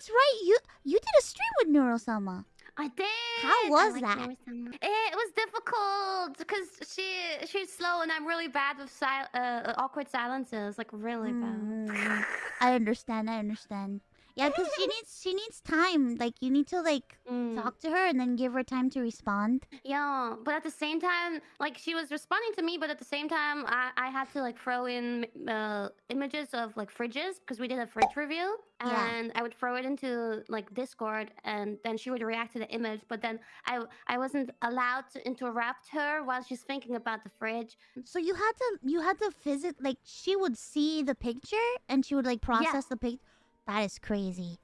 that's right. You you did a stream with Neuro-sama. I did. How was like that? It was difficult because she she's slow and I'm really bad with sil- uh, awkward silences. Like really bad. Mm, I understand. I understand. Yeah, because she needs she needs time. Like you need to like Mm. talk to her and then give her time to respond. Yeah, but at the same time, like she was responding to me, but at the same time, I, I had to like throw in uh, images of like fridges because we did a fridge review, Yeah. and I would throw it into like Discord, and then she would react to the image. But then I I wasn't allowed to interrupt her while she's thinking about the fridge. So you had to you had to visit like she would see the picture and she would like process the pic. That is crazy.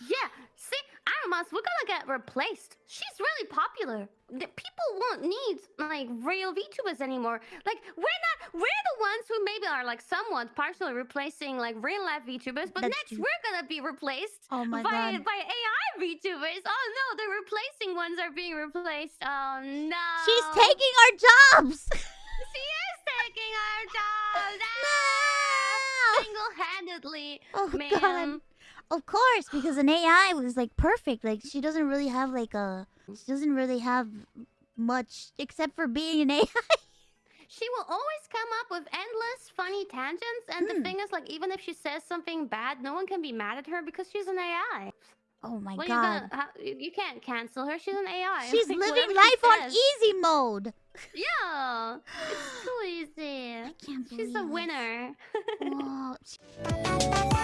Yeah, see, Aramas, we're gonna get replaced. She's really popular. The people won't need like real VTubers anymore. Like we're not, we're the ones who maybe are like somewhat partially replacing like real life VTubers, but That's next we're gonna be replaced Oh my by god. by AI VTubers. Oh no, the replacing ones are being replaced. Oh no. She's taking our jobs. She is taking our jobs. No! Ah, single-handedly, Oh ma'am. Of course, because an AI was like perfect. Like she doesn't really have like a she doesn't really have much except for being an AI. She will always come up with endless funny tangents, and Hmm. the thing is, like, even if she says something bad, no one can be mad at her because she's an AI. Oh my Well, you god. gonna, you can't cancel her. She's an AI. She's Like, living life on easy mode. Yeah, it's too easy. I can't She's a winner. Whoa.